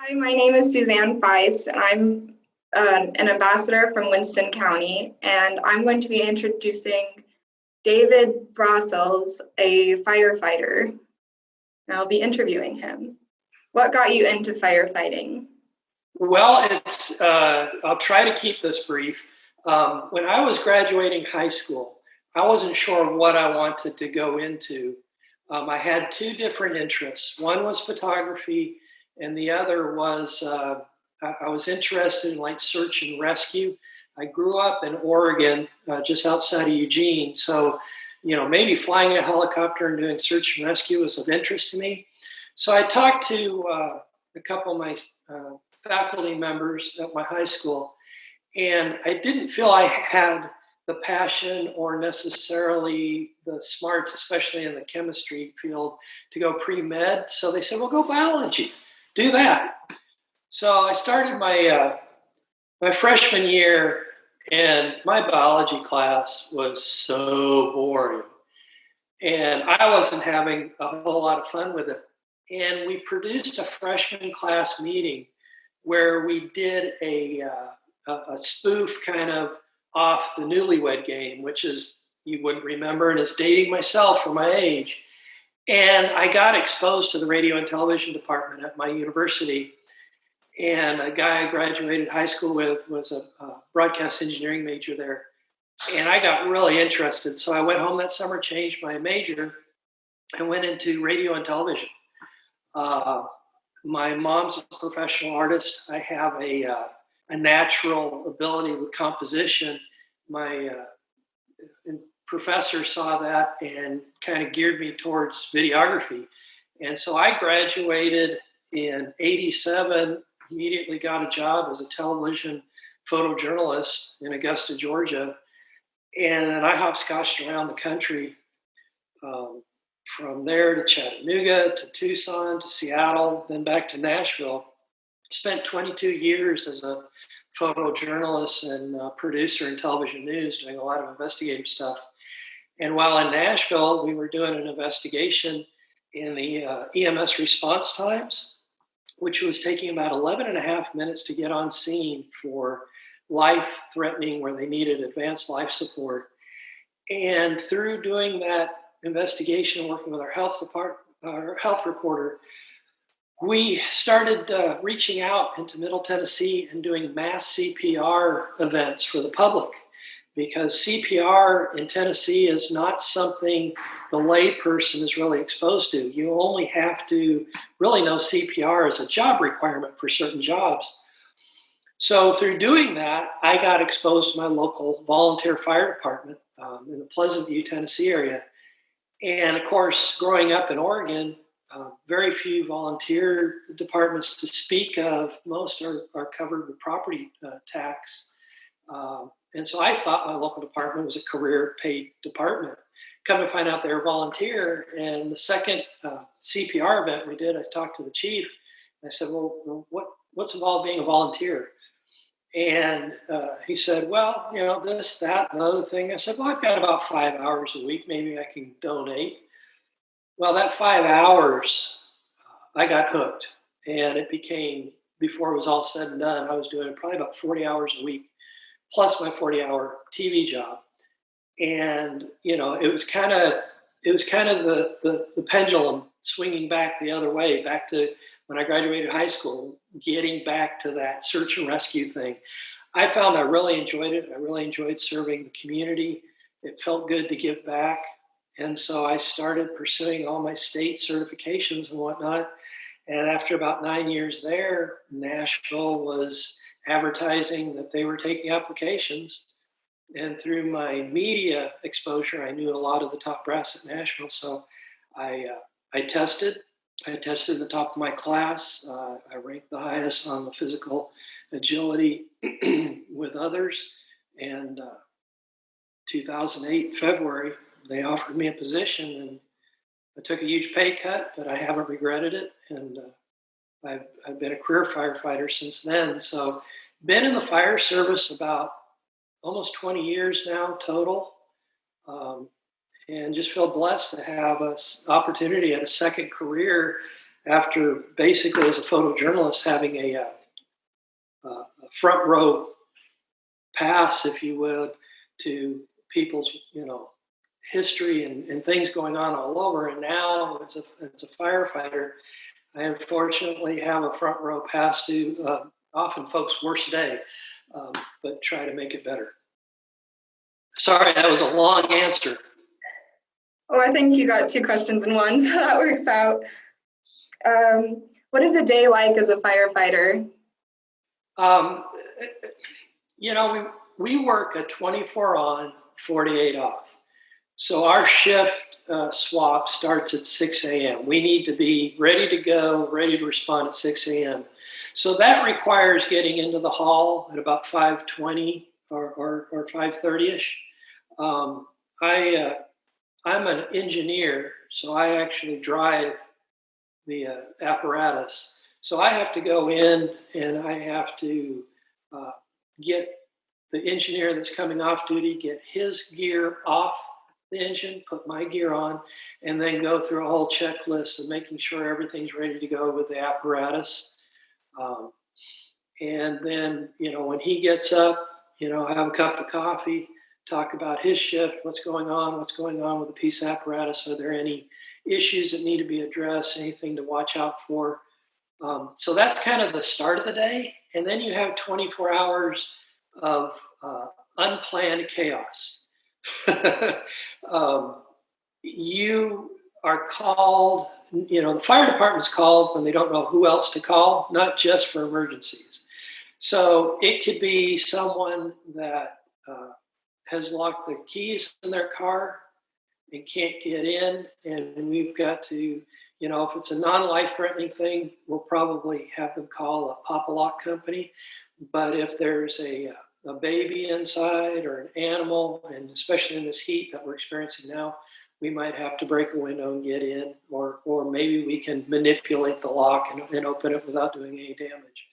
Hi, my name is Suzanne Feist, and I'm uh, an ambassador from Winston County, and I'm going to be introducing David Brossels, a firefighter. And I'll be interviewing him. What got you into firefighting? Well, it's uh, I'll try to keep this brief. Um, when I was graduating high school, I wasn't sure what I wanted to go into. Um, I had two different interests. One was photography, and the other was uh, I was interested in like search and rescue. I grew up in Oregon, uh, just outside of Eugene, so you know maybe flying a helicopter and doing search and rescue was of interest to me. So I talked to uh, a couple of my uh, faculty members at my high school, and I didn't feel I had the passion or necessarily the smarts, especially in the chemistry field, to go pre med. So they said, well, go biology, do that. So I started my, uh, my freshman year, and my biology class was so boring. And I wasn't having a whole lot of fun with it. And we produced a freshman class meeting where we did a, uh, a spoof kind of off the newlywed game, which is you wouldn't remember, and is dating myself for my age. And I got exposed to the radio and television department at my university. And a guy I graduated high school with was a, a broadcast engineering major there. And I got really interested. So I went home that summer, changed my major, and went into radio and television. Uh, my mom's a professional artist. I have a, uh, a natural ability with composition. My uh, professor saw that and kind of geared me towards videography. And so I graduated in 87, immediately got a job as a television photojournalist in Augusta, Georgia. And I hopscotched around the country um, from there to Chattanooga to Tucson to Seattle, then back to Nashville. Spent 22 years as a photojournalist and producer in television news, doing a lot of investigative stuff. And while in Nashville, we were doing an investigation in the uh, EMS response times, which was taking about 11 and a half minutes to get on scene for life threatening where they needed advanced life support. And through doing that investigation, working with our health department, our health reporter, we started uh, reaching out into Middle Tennessee and doing mass CPR events for the public because CPR in Tennessee is not something the layperson is really exposed to. You only have to really know CPR as a job requirement for certain jobs. So through doing that, I got exposed to my local volunteer fire department um, in the Pleasant View, Tennessee area. And of course, growing up in Oregon, uh, very few volunteer departments to speak of. Most are, are covered with property uh, tax. Uh, and so I thought my local department was a career paid department. Come to find out they're volunteer. And the second uh, CPR event we did, I talked to the chief. I said, well, what, what's involved being a volunteer? And uh, he said, well, you know, this, that, and other thing. I said, well, I've got about five hours a week. Maybe I can donate. Well, that five hours, I got hooked. And it became, before it was all said and done, I was doing probably about 40 hours a week, plus my 40 hour TV job. And, you know, it was kind of, it was kind of the, the, the pendulum swinging back the other way, back to when I graduated high school, getting back to that search and rescue thing. I found I really enjoyed it. I really enjoyed serving the community. It felt good to give back. And so I started pursuing all my state certifications and whatnot. And after about nine years there, Nashville was advertising that they were taking applications. And through my media exposure, I knew a lot of the top brass at Nashville. So I, uh, I tested. I tested the top of my class. Uh, I ranked the highest on the physical agility with others. And uh, 2008, February, they offered me a position and I took a huge pay cut, but I haven't regretted it. And uh, I've, I've been a career firefighter since then. So, been in the fire service about almost 20 years now total. Um, and just feel blessed to have an opportunity at a second career after basically as a photojournalist having a, uh, a front row pass, if you would, to people's, you know, history and, and things going on all over. And now, as a, as a firefighter, I unfortunately have a front row pass to uh, often folks' worst day, um, but try to make it better. Sorry, that was a long answer. Oh, I think you got two questions in one, so that works out. Um, what is a day like as a firefighter? Um, you know, we, we work a 24 on, 48 off. So our shift uh, swap starts at 6 a.m. We need to be ready to go, ready to respond at 6 a.m. So that requires getting into the hall at about 5:20 or, or, or 5:30ish. Um, I uh, I'm an engineer, so I actually drive the uh, apparatus. So I have to go in and I have to uh, get the engineer that's coming off duty, get his gear off the engine, put my gear on, and then go through a whole checklist of making sure everything's ready to go with the apparatus. Um, and then, you know, when he gets up, you know, have a cup of coffee, talk about his shift, what's going on, what's going on with the piece apparatus, are there any issues that need to be addressed, anything to watch out for. Um, so that's kind of the start of the day. And then you have 24 hours of uh, unplanned chaos. um, you are called, you know, the fire department's called when they don't know who else to call, not just for emergencies. So it could be someone that uh, has locked the keys in their car and can't get in, and we've got to, you know, if it's a non-life threatening thing, we'll probably have them call a pop-a-lock company. But if there's a a baby inside or an animal, and especially in this heat that we're experiencing now, we might have to break a window and get in, or or maybe we can manipulate the lock and, and open it without doing any damage.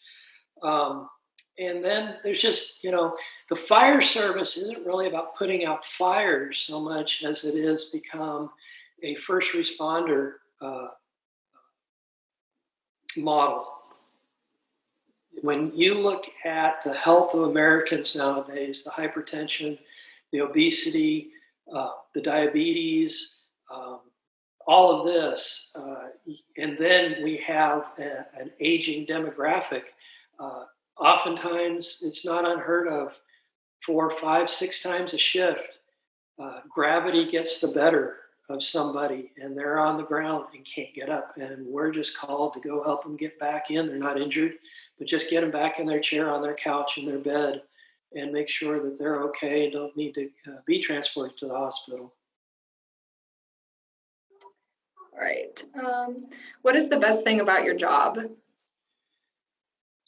Um, and then there's just you know the fire service isn't really about putting out fires so much as it is become a first responder uh, model when you look at the health of Americans nowadays, the hypertension, the obesity, uh, the diabetes, um, all of this, uh, and then we have a, an aging demographic. Uh, oftentimes, it's not unheard of four, five, six times a shift. Uh, gravity gets the better of somebody and they're on the ground and can't get up and we're just called to go help them get back in they're not injured but just get them back in their chair on their couch in their bed and make sure that they're okay and don't need to uh, be transported to the hospital all right um, what is the best thing about your job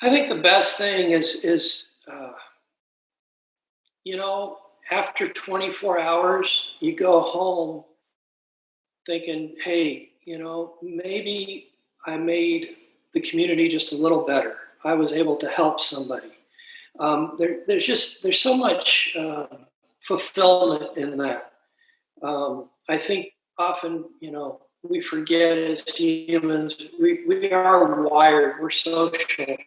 i think the best thing is is uh, you know after 24 hours you go home thinking, hey, you know, maybe I made the community just a little better. I was able to help somebody. Um, there, there's just there's so much uh, fulfillment in that. Um, I think often, you know, we forget as humans, we, we are wired, we're social.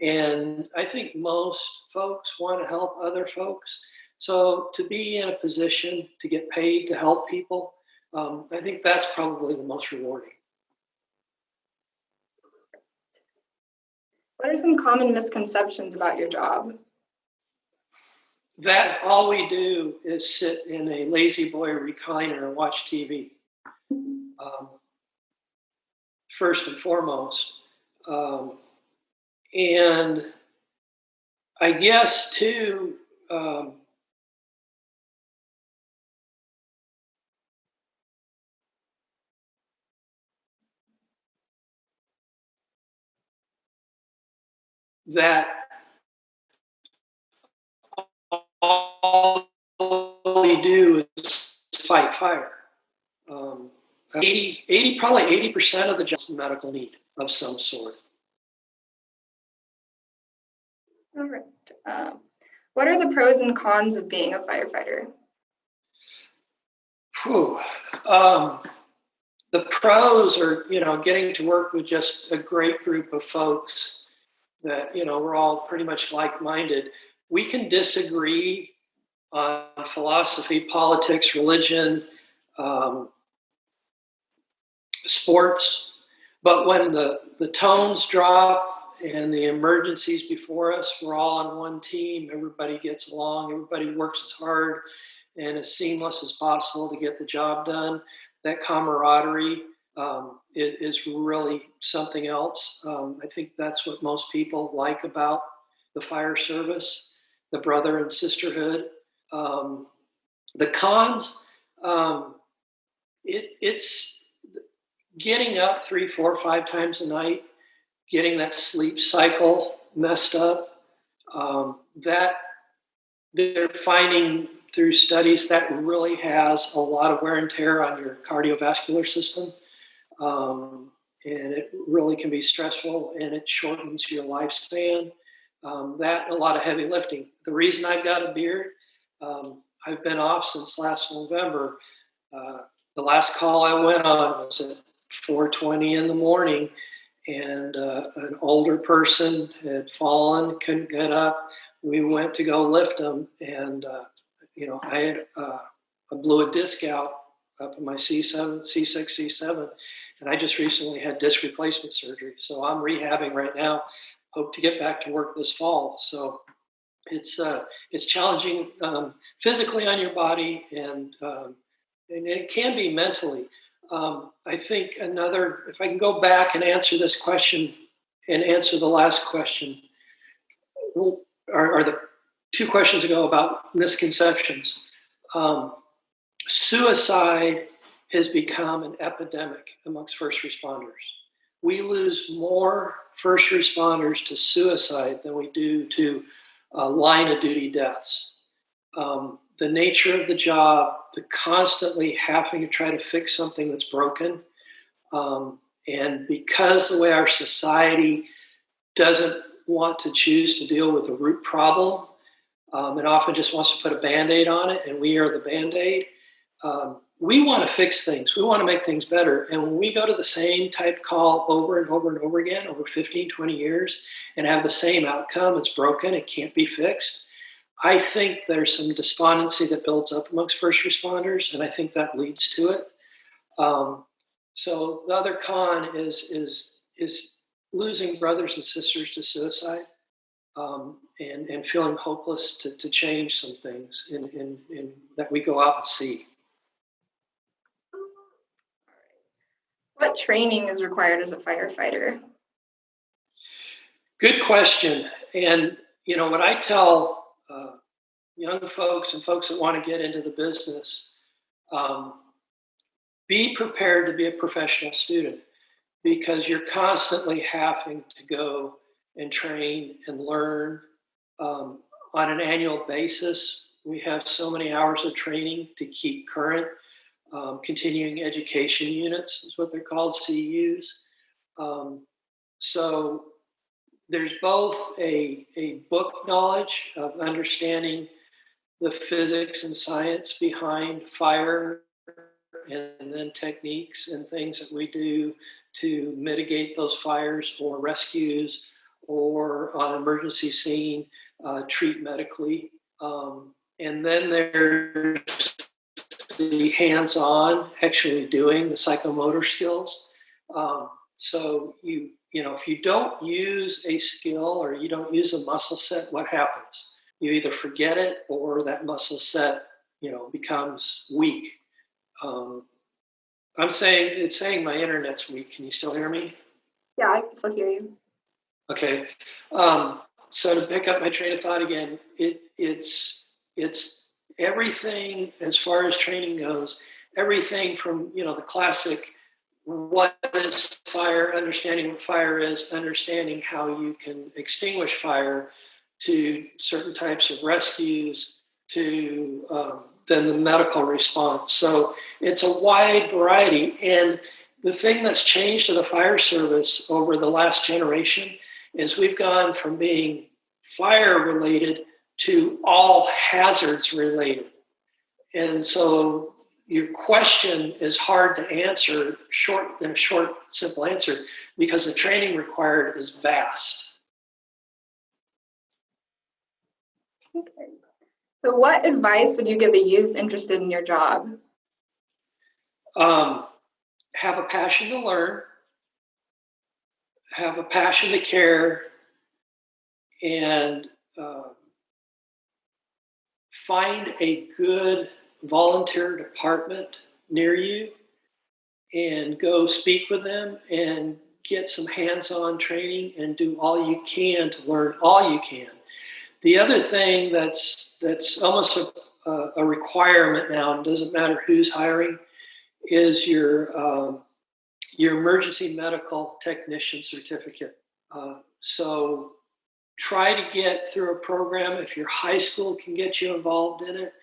And I think most folks want to help other folks. So to be in a position to get paid to help people, um, I think that's probably the most rewarding. What are some common misconceptions about your job? That all we do is sit in a La-Z-Boy recliner and watch TV. Um, first and foremost. Um, and I guess, too, um, that all we do is fight fire. Um, 80, 80, probably 80% of the just medical need of some sort. All right. Um, what are the pros and cons of being a firefighter? Whew. Um, the pros are, you know, getting to work with just a great group of folks that, you know, we're all pretty much like minded. We can disagree on philosophy, politics, religion, um, sports, but when the, the tones drop and the emergencies before us, we're all on one team. Everybody gets along, everybody works as hard and as seamless as possible to get the job done. That camaraderie um, is, really something else. Um, I think that's what most people like about the fire service, the brother and sisterhood. Um, the cons, um, it, it's getting up three, four, five times a night, getting that sleep cycle messed up. Um, that they're finding through studies that really has a lot of wear and tear on your cardiovascular system. Um, and it really can be stressful and it shortens your lifespan. Um, that a lot of heavy lifting. The reason I've got a beard, um, I've been off since last November. Uh, the last call I went on was at 4:20 in the morning, and uh, an older person had fallen, couldn't get up. We went to go lift him, and uh, you know I had uh, I blew a disc out up in my C7, C6, C7, and I just recently had disc replacement surgery. So I'm rehabbing right now. Hope to get back to work this fall. So it's uh, it's challenging um, physically on your body and um, and it can be mentally. Um, I think another, if I can go back and answer this question and answer the last question, or the two questions ago about misconceptions. Um, suicide has become an epidemic amongst first responders. We lose more first responders to suicide than we do to uh, line of duty deaths. Um, the nature of the job, the constantly having to try to fix something that's broken, um, and because the way our society doesn't want to choose to deal with the root problem, um, it often just wants to put a band aid on it, and we are the band aid. Um, we want to fix things, we want to make things better. And when we go to the same type call over and over and over again over 15, 20 years and have the same outcome, it's broken, it can't be fixed I think there's some despondency that builds up amongst first responders, and I think that leads to it. Um, so the other con is is is losing brothers and sisters to suicide, um, and and feeling hopeless to, to change some things in, in, in that we go out and see. What training is required as a firefighter? Good question. And you know what I tell uh, young folks and folks that want to get into the business, um, be prepared to be a professional student because you're constantly having to go and train and learn um, on an annual basis. We have so many hours of training to keep current. Um, continuing education units is what they're called, CEUs. Um, so there's both a, a book knowledge of understanding the physics and science behind fire and then techniques and things that we do to mitigate those fires or rescues or on emergency scene uh, treat medically um, and then there's the hands-on actually doing the psychomotor skills um, so you you know, if you don't use a skill or you don't use a muscle set, what happens? You either forget it or that muscle set, you know, becomes weak. Um, I'm saying it's saying my internet's weak. Can you still hear me? Yeah, I can still hear you. Okay. Um, so to pick up my train of thought again, it it's it's everything as far as training goes. Everything from you know the classic what is fire, understanding what fire is, understanding how you can extinguish fire, to certain types of rescues, to um, then the medical response. So it's a wide variety. And the thing that's changed to the fire service over the last generation is we've gone from being fire related to all hazards related. And so your question is hard to answer short in a short, simple answer because the training required is vast. Okay. So what advice would you give a youth interested in your job? Um, have a passion to learn, have a passion to care, and uh, find a good volunteer department near you and go speak with them and get some hands-on training and do all you can to learn all you can. The other thing that's that's almost a, a requirement now, and doesn't matter who's hiring, is your um, your emergency medical technician certificate. Uh, so try to get through a program if your high school can get you involved in it,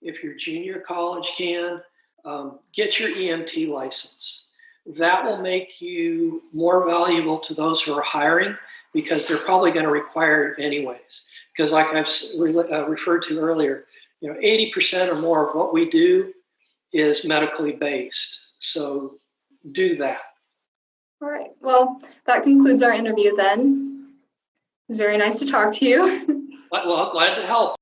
if your junior college can, um, get your EMT license. That will make you more valuable to those who are hiring because they're probably going to require it anyways. Because like I've uh, referred to earlier, you know, 80% or more of what we do is medically based. So do that. All right. Well, that concludes our interview then. It was very nice to talk to you. Well, glad to help.